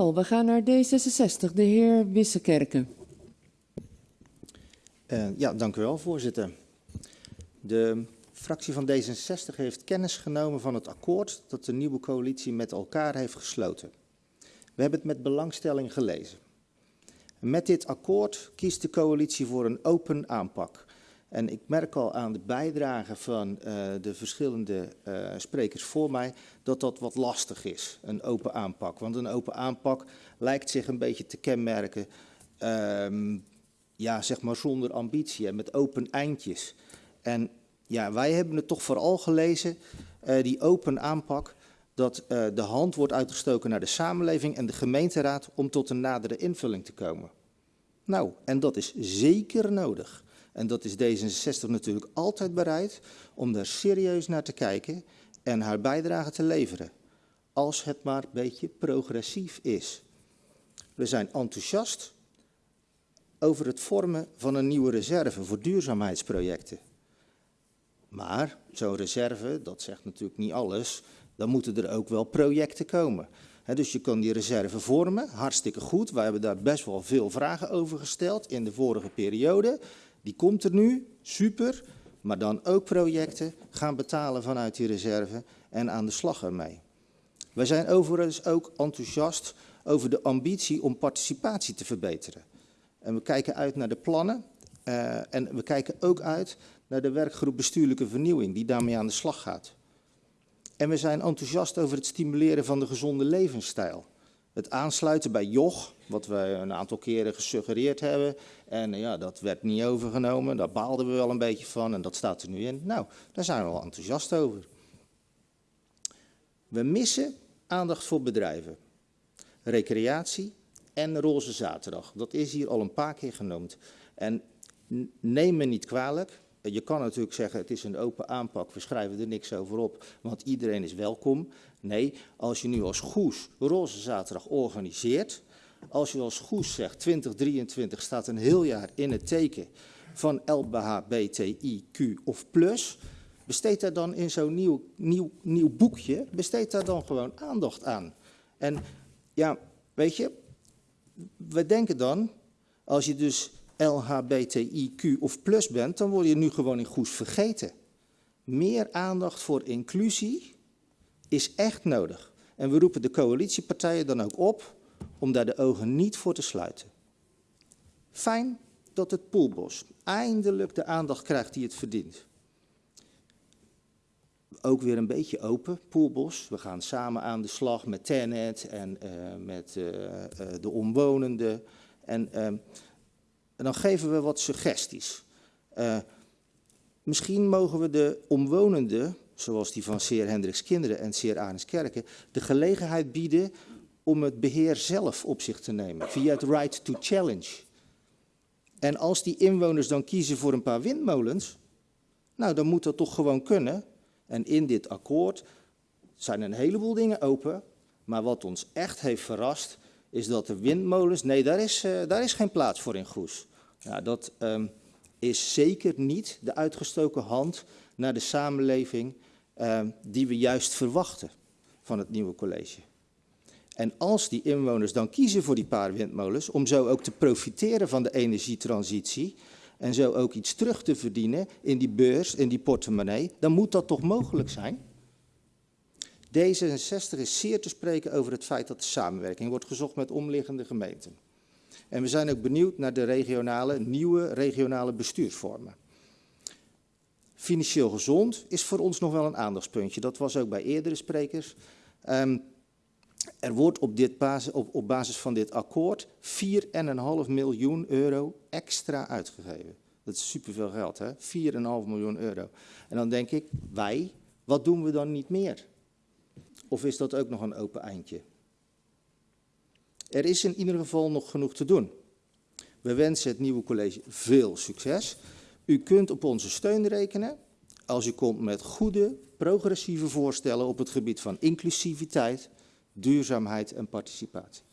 We gaan naar D66, de heer Wissekerken. Uh, ja, dank u wel, voorzitter. De fractie van D66 heeft kennis genomen van het akkoord dat de nieuwe coalitie met elkaar heeft gesloten. We hebben het met belangstelling gelezen. Met dit akkoord kiest de coalitie voor een open aanpak. En ik merk al aan de bijdrage van uh, de verschillende uh, sprekers voor mij dat dat wat lastig is, een open aanpak. Want een open aanpak lijkt zich een beetje te kenmerken, um, ja, zeg maar zonder ambitie en met open eindjes. En ja, wij hebben het toch vooral gelezen, uh, die open aanpak, dat de hand wordt uitgestoken naar de samenleving en de gemeenteraad om tot een nadere invulling te komen. Nou, en dat is zeker nodig. En dat is D66 natuurlijk altijd bereid om daar serieus naar te kijken en haar bijdrage te leveren. Als het maar een beetje progressief is. We zijn enthousiast over het vormen van een nieuwe reserve voor duurzaamheidsprojecten. Maar zo'n reserve, dat zegt natuurlijk niet alles, dan moeten er ook wel projecten komen. Dus je kan die reserve vormen, hartstikke goed. Wij hebben daar best wel veel vragen over gesteld in de vorige periode. Die komt er nu, super, maar dan ook projecten gaan betalen vanuit die reserve en aan de slag ermee. Wij zijn overigens ook enthousiast over de ambitie om participatie te verbeteren. En we kijken uit naar de plannen uh, en we kijken ook uit naar de werkgroep bestuurlijke vernieuwing die daarmee aan de slag gaat. En we zijn enthousiast over het stimuleren van de gezonde levensstijl. Het aansluiten bij JOG, wat we een aantal keren gesuggereerd hebben. En ja, dat werd niet overgenomen, daar baalden we wel een beetje van en dat staat er nu in. Nou, daar zijn we wel enthousiast over. We missen aandacht voor bedrijven, recreatie en roze zaterdag. Dat is hier al een paar keer genoemd. En neem me niet kwalijk, je kan natuurlijk zeggen, het is een open aanpak, we schrijven er niks over op, want iedereen is welkom. Nee, als je nu als Goes Roze Zaterdag organiseert, als je als Goes zegt 2023 staat een heel jaar in het teken van LBHBTIQ of plus, besteed daar dan in zo'n nieuw, nieuw, nieuw boekje, besteed daar dan gewoon aandacht aan. En ja, weet je, we denken dan, als je dus LHBTIQ of plus bent, dan word je nu gewoon in Goes vergeten. Meer aandacht voor inclusie is echt nodig. En we roepen de coalitiepartijen dan ook op om daar de ogen niet voor te sluiten. Fijn dat het Poelbos eindelijk de aandacht krijgt die het verdient. Ook weer een beetje open, Poelbos. We gaan samen aan de slag met Tenet en uh, met uh, uh, de omwonenden. En ehm, en dan geven we wat suggesties. Misschien mogen we de omwonenden, zoals die van Seer Hendricks Kinderen en Seer Arenskerken, de gelegenheid bieden om het beheer zelf op zich te nemen, via het right to challenge. En als die inwoners dan kiezen voor een paar windmolens, nou dan moet dat toch gewoon kunnen. En in dit akkoord zijn een heleboel dingen open, maar wat ons echt heeft verrast, is dat de windmolens, nee daar is, uh, daar is geen plaats voor in Goes. Dat um, is zeker niet de uitgestoken hand naar de samenleving um, die we juist verwachten van het nieuwe college. En als die inwoners dan kiezen voor die paar windmolens, om zo ook te profiteren van de energietransitie en zo ook iets terug te verdienen in die beurs, in die portemonnee, dan moet dat toch mogelijk zijn? D66 is zeer te spreken over het feit dat de samenwerking wordt gezocht met omliggende gemeenten. En we zijn ook benieuwd naar de regionale, nieuwe regionale bestuursvormen. Financieel gezond is voor ons nog wel een aandachtspuntje. Dat was ook bij eerdere sprekers. Um, er wordt op, dit basis, op, basis van dit akkoord 4,5 miljoen euro extra uitgegeven. Dat is superveel geld, hè? 4,5 miljoen euro. En dan denk ik, wij, wat doen we dan niet meer? Of is dat ook nog een open eindje? Er is in ieder geval nog genoeg te doen. We wensen het nieuwe college veel succes. U kunt op onze steun rekenen als u komt met goede, progressieve voorstellen op het gebied van inclusiviteit, duurzaamheid en participatie.